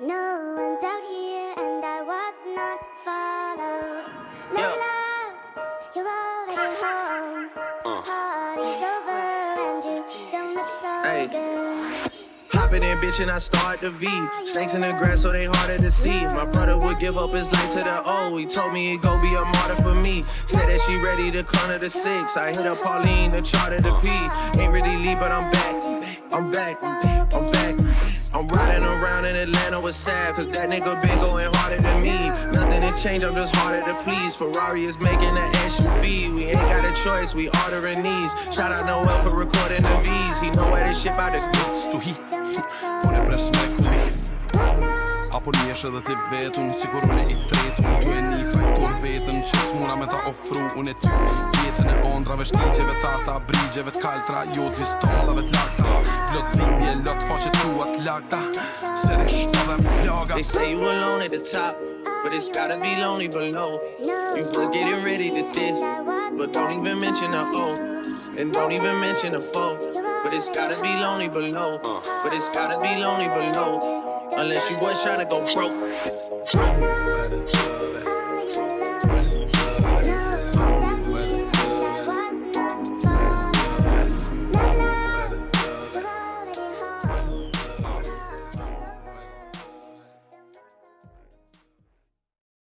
No one's out here and I was not followed. Yeah. love, you're already home. Uh. Party's over and you don't look so Hey. good. Hopping in, bitch, and I start the V. Snakes in the grass, so they harder to see. My brother would give up his life to the O. He told me he'd go be a martyr for me. Said that she ready to corner the six. I hit up Pauline to charter the P. Ain't really leave, but I'm back. I'm back. I'm back. I'm riding around in Atlanta with Sad, cause that nigga been going harder than me. Nothing to change, I'm just harder to please. Ferrari is making an SUV. We ain't got a choice, we ordering these. Shout out Noel for recording the V's. He know where this shit about to Stohi Unë e presh me kulli Apo njesh edhe ti vetën Sigur unë i tretën Du e një fajtor vetën Që s'muna me ta ofru Unë e ty Jetën e ondrave Shtigjeve tarta Brigjeve t'kaltra Jo distancave t'lakta Lot dhimbje Lot plaga They say you alone at the top, but it's gotta be lonely below. You was getting ready to diss, but don't even mention the O. And don't even mention the foe. But it's gotta be lonely below. But it's gotta be lonely below. Unless you was trying to go broke. Broke